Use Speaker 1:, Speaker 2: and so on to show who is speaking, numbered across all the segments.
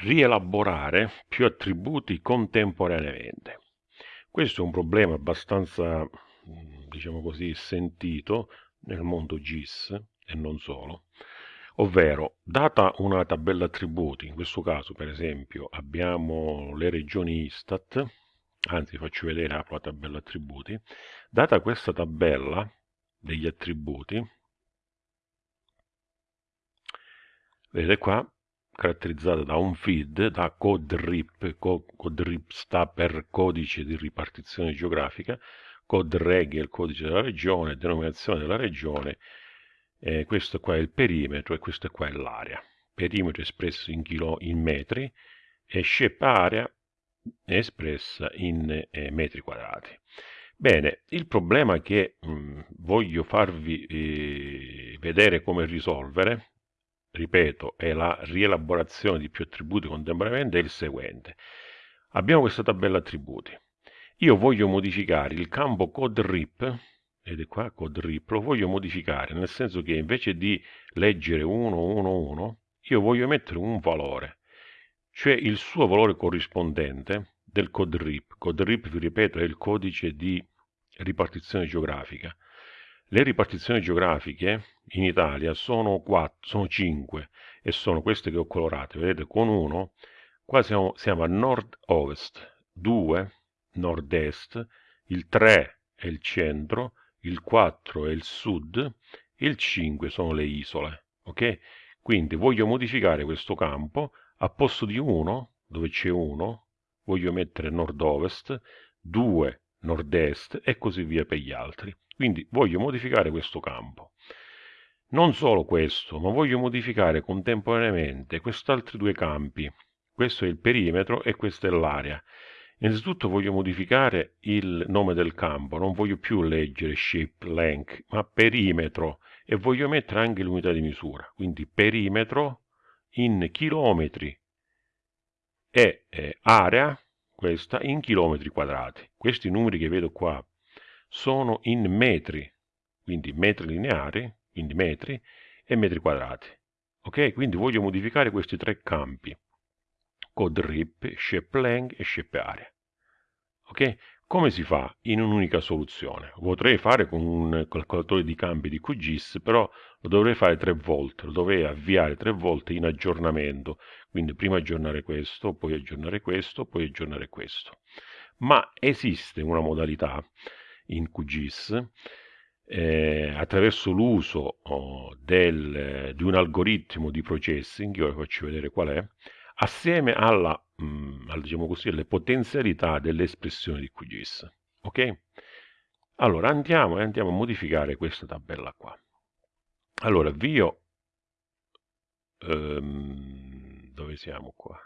Speaker 1: rielaborare più attributi contemporaneamente. Questo è un problema abbastanza, diciamo così, sentito nel mondo GIS e non solo, ovvero data una tabella attributi, in questo caso per esempio abbiamo le regioni Istat, anzi faccio vedere apro la tabella attributi, data questa tabella degli attributi, vedete qua caratterizzata da un feed, da CodeRIP, CodeRIP sta per codice di ripartizione geografica, CodeReg è il codice della regione, denominazione della regione, eh, questo qua è il perimetro e questo qua è l'area. Perimetro espresso in, chilo, in metri e shape area è espressa in eh, metri quadrati. Bene, il problema che mh, mm, voglio farvi eh, vedere come risolvere ripeto, è la rielaborazione di più attributi contemporaneamente, è il seguente. Abbiamo questa tabella attributi. Io voglio modificare il campo CodeRip, ed è qua CodeRip, lo voglio modificare, nel senso che invece di leggere 111, io voglio mettere un valore, cioè il suo valore corrispondente del CodeRip. CodeRip, vi ripeto, è il codice di ripartizione geografica. Le ripartizioni geografiche in Italia sono, 4, sono 5 e sono queste che ho colorate, vedete con 1 qua siamo, siamo a nord-ovest, 2 nord-est, il 3 è il centro, il 4 è il sud, il 5 sono le isole, ok? Quindi voglio modificare questo campo, a posto di 1, dove c'è 1, voglio mettere nord-ovest, 2 nord-est e così via per gli altri. Quindi voglio modificare questo campo. Non solo questo, ma voglio modificare contemporaneamente questi altri due campi. Questo è il perimetro e questa è l'area. Innanzitutto voglio modificare il nome del campo, non voglio più leggere shape length, ma perimetro e voglio mettere anche l'unità di misura, quindi perimetro in chilometri e eh, area, questa, in chilometri quadrati. Questi numeri che vedo qua sono in metri, quindi metri lineari, quindi metri, e metri quadrati. Ok? Quindi voglio modificare questi tre campi, code rip, shape length e shape area. Ok? Come si fa in un'unica soluzione? Potrei fare con un calcolatore di campi di QGIS, però lo dovrei fare tre volte, lo dovrei avviare tre volte in aggiornamento, quindi prima aggiornare questo, poi aggiornare questo, poi aggiornare questo. Ma esiste una modalità in QGIS eh, attraverso l'uso oh, di un algoritmo di processing, io vi faccio vedere qual è, assieme alla, mh, mm, alla, diciamo così, alle potenzialità delle espressioni di QGIS. Ok? Allora andiamo e andiamo a modificare questa tabella qua. Allora, avvio, ehm, dove siamo qua?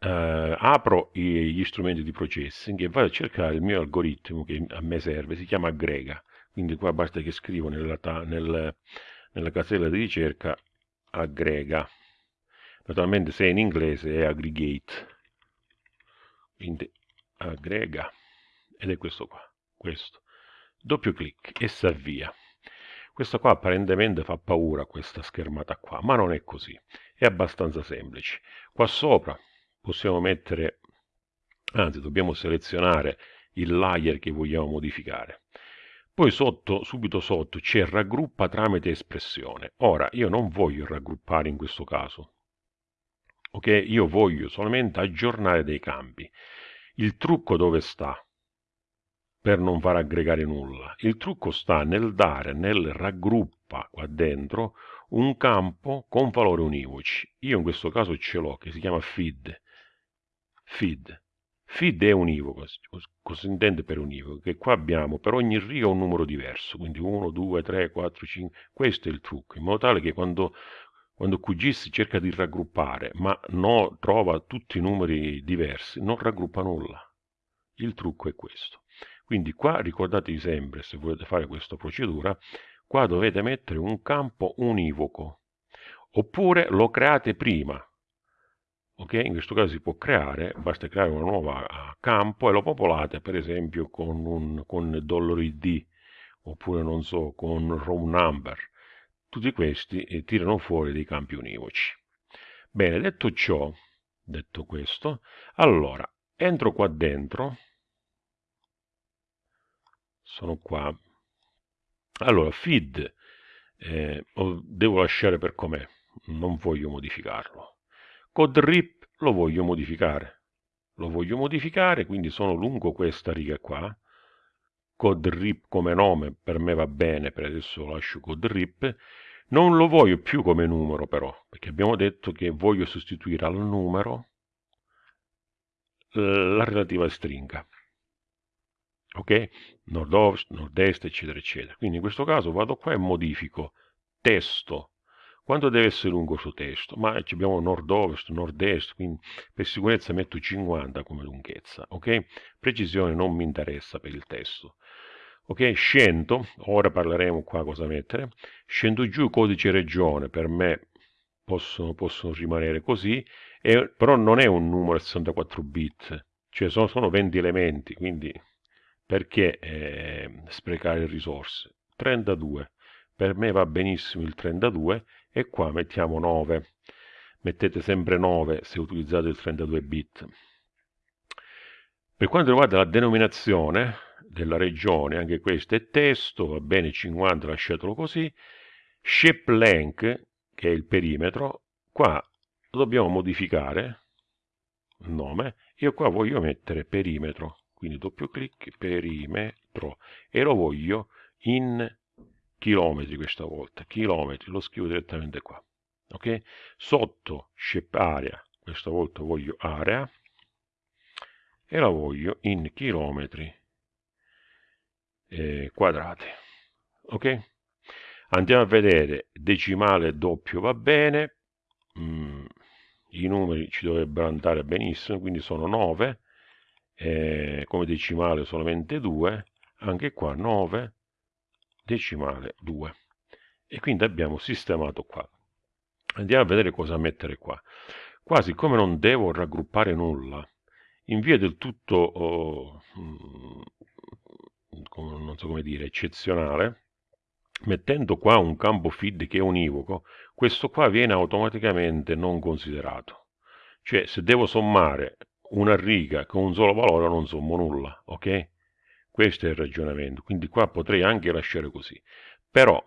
Speaker 1: Eh, apro gli strumenti di processing e vado a cercare il mio algoritmo che a me serve, si chiama aggrega, quindi qua basta che scrivo nella, nel, nella casella di ricerca aggrega, naturalmente se è in inglese è aggregate, quindi aggrega, ed è questo qua, questo, doppio clic e si avvia. Questa qua apparentemente fa paura questa schermata qua, ma non è così, è abbastanza semplice. Qua sopra possiamo mettere, anzi dobbiamo selezionare il layer che vogliamo modificare. Poi sotto, subito sotto c'è raggruppa tramite espressione. Ora, io non voglio raggruppare in questo caso. Ok? Io voglio solamente aggiornare dei campi. Il trucco dove sta? Per non far aggregare nulla. Il trucco sta nel dare, nel raggruppa qua dentro, un campo con valori univoci. Io in questo caso ce l'ho, che si chiama feed feed. Feed è univoco, cosa si intende per univoco? Che qua abbiamo per ogni riga un numero diverso, quindi 1, 2, 3, 4, 5, questo è il trucco, in modo tale che quando, quando QGIS cerca di raggruppare, ma no, trova tutti i numeri diversi, non raggruppa nulla. Il trucco è questo. Quindi qua ricordatevi sempre, se volete fare questa procedura, qua dovete mettere un campo univoco, oppure lo create prima, ok? In questo caso si può creare, basta creare una nuova eh, campo e lo popolate per esempio con un con $id oppure non so con row number. Tutti questi eh, tirano fuori dei campi univoci. Bene, detto ciò, detto questo, allora, entro qua dentro, sono qua, allora, feed, eh, devo lasciare per com'è, non voglio modificarlo. Code rip lo voglio modificare, lo voglio modificare, quindi sono lungo questa riga qua, code rip come nome per me va bene, per adesso lascio code rip, non lo voglio più come numero però, perché abbiamo detto che voglio sostituire al numero la relativa stringa. Ok? Nord-ovest, nord-est, eccetera, eccetera. Quindi in questo caso vado qua e modifico testo. Quanto deve essere lungo questo testo? Ma abbiamo nord-ovest, nord-est, quindi per sicurezza metto 50 come lunghezza. Ok? Precisione non mi interessa per il testo ok scendo ora parleremo qua cosa mettere scendo giù codice regione per me possono, possono rimanere così e, però non è un numero 64 bit cioè sono, sono 20 elementi quindi perché eh, sprecare risorse 32 per me va benissimo il 32 e qua mettiamo 9 mettete sempre 9 se utilizzate il 32 bit. Per quanto riguarda la denominazione della regione, anche questo è testo, va bene 50, lasciatelo così, shape length, che è il perimetro, qua lo dobbiamo modificare, nome, io qua voglio mettere perimetro, quindi doppio clic, perimetro, e lo voglio in chilometri questa volta, chilometri, lo scrivo direttamente qua, ok? Sotto shape area, questa volta voglio area, e la voglio in chilometri eh, quadrati. Ok? Andiamo a vedere decimale doppio va bene, mm, i numeri ci dovrebbero andare benissimo, quindi sono 9, eh, come decimale solamente 2, anche qua 9, decimale 2. E quindi abbiamo sistemato qua. Andiamo a vedere cosa mettere qua. Qua, siccome non devo raggruppare nulla, in via del tutto oh, non so come dire, eccezionale, mettendo qua un campo feed che è univoco, questo qua viene automaticamente non considerato. Cioè, se devo sommare una riga con un solo valore, non sommo nulla, ok? Questo è il ragionamento, quindi qua potrei anche lasciare così. Però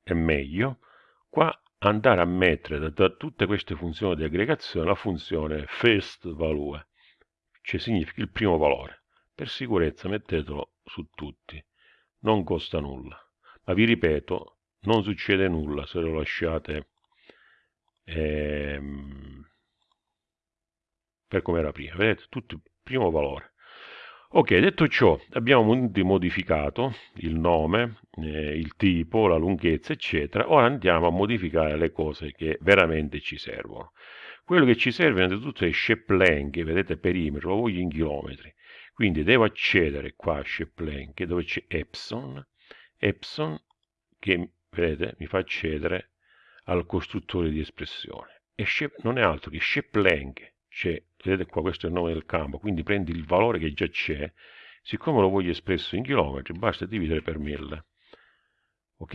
Speaker 1: è meglio qua andare a mettere da, da tutte queste funzioni di aggregazione la funzione first value, cioè significa il primo valore. Per sicurezza mettetelo su tutti, non costa nulla. Ma vi ripeto, non succede nulla se lo lasciate ehm, per come era prima. Vedete, tutto il primo valore. Ok, detto ciò, abbiamo modificato il nome, eh, il tipo, la lunghezza, eccetera. Ora andiamo a modificare le cose che veramente ci servono. Quello che ci serve innanzitutto è shape length, vedete perimetro, lo voglio in chilometri. Quindi devo accedere qua a Sheplank dove c'è Epson, Epson che vedete mi fa accedere al costruttore di espressione. E non è altro che Sheplank, cioè, vedete qua questo è il nome del campo, quindi prendi il valore che già c'è, siccome lo voglio espresso in chilometri, basta dividere per 1000. Ok?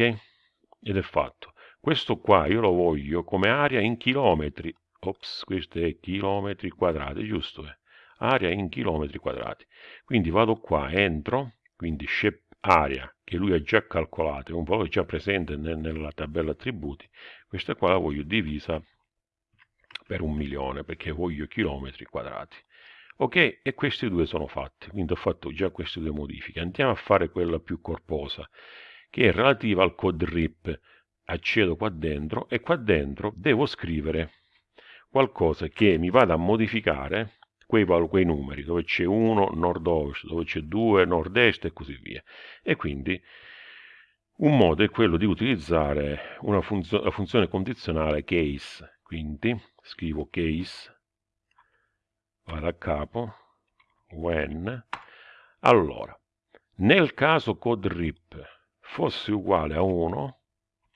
Speaker 1: Ed è fatto. Questo qua io lo voglio come area in chilometri. Ops, questo è chilometri quadrati, giusto? Eh? area in chilometri quadrati. Quindi vado qua, entro, quindi shape area che lui ha già calcolato, è un valore già presente nel, nella tabella attributi, questa qua la voglio divisa per un milione perché voglio chilometri quadrati. Ok, e questi due sono fatti, quindi ho fatto già queste due modifiche. Andiamo a fare quella più corposa, che è relativa al code RIP. Accedo qua dentro e qua dentro devo scrivere qualcosa che mi vada a modificare quei, quei numeri, dove c'è 1 nord-ovest, dove c'è 2 nord-est e così via. E quindi un modo è quello di utilizzare una funzio la funzione condizionale case, quindi scrivo case, vado a capo, when, allora, nel caso code rip fosse uguale a 1,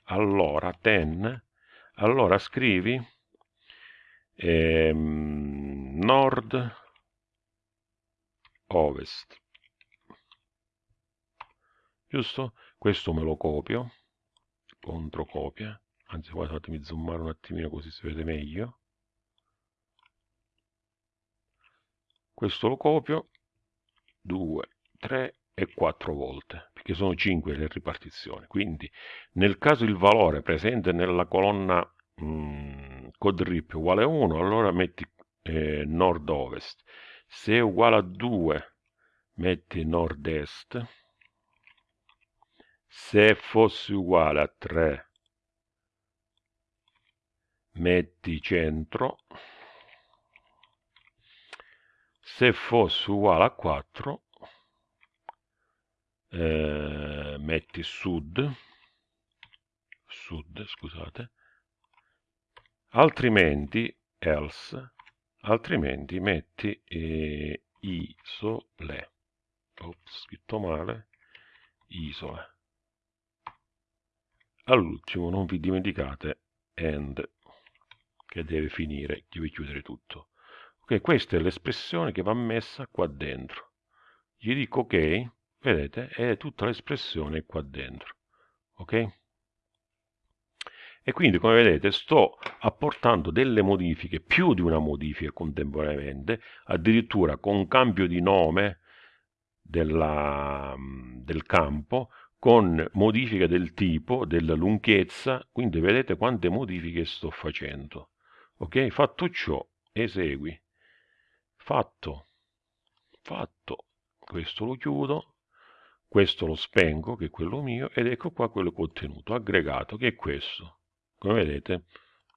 Speaker 1: allora 10, allora scrivi ehm, nord ovest. Giusto? Questo me lo copio controcopia anzi guarda fatemi zoomare un attimino così si vede meglio questo lo copio 2 3 e 4 volte perché sono 5 le ripartizioni. Quindi nel caso il valore presente nella colonna mh, codrip uguale a 1 allora metti eh, nord-ovest. Se è uguale a 2 metti nord-est. Se fosse uguale a 3 metti centro se fosse uguale a 4 eh, metti sud sud scusate altrimenti else altrimenti metti eh, isole ops scritto male isole all'ultimo non vi dimenticate end che deve finire, deve chiudere tutto. Ok, questa è l'espressione che va messa qua dentro. Gli dico ok, vedete, è tutta l'espressione qua dentro. Ok? E quindi, come vedete, sto apportando delle modifiche, più di una modifica contemporaneamente, addirittura con cambio di nome della, del campo, con modifica del tipo, della lunghezza, quindi vedete quante modifiche sto facendo ok fatto ciò esegui fatto. Fatto. Questo lo chiudo. Questo lo spengo che è quello mio ed ecco qua quello contenuto aggregato che è questo. Come vedete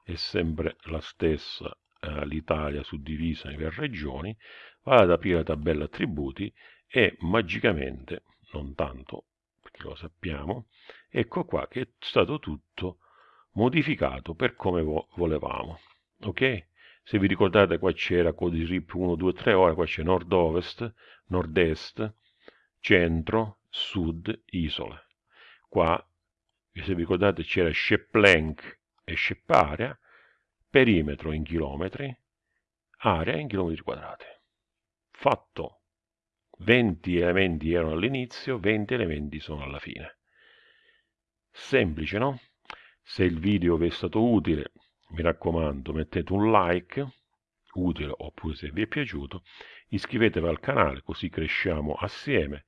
Speaker 1: è sempre la stessa eh, l'Italia suddivisa in regioni vado ad aprire la tabella attributi e magicamente non tanto perché lo sappiamo ecco qua che è stato tutto modificato per come vo volevamo ok? Se vi ricordate qua c'era codice RIP 1, 2, 3, ora qua c'è nord-ovest, nord-est, centro, sud, isole. Qua, se vi ricordate, c'era Sheplenk e Sheparea, perimetro in chilometri, area in chilometri quadrati. Fatto. 20 elementi erano all'inizio, 20 elementi sono alla fine. Semplice, no? Se il video vi è stato utile, mi raccomando mettete un like utile oppure se vi è piaciuto iscrivetevi al canale così cresciamo assieme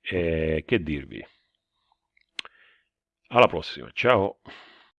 Speaker 1: e che dirvi? Alla prossima ciao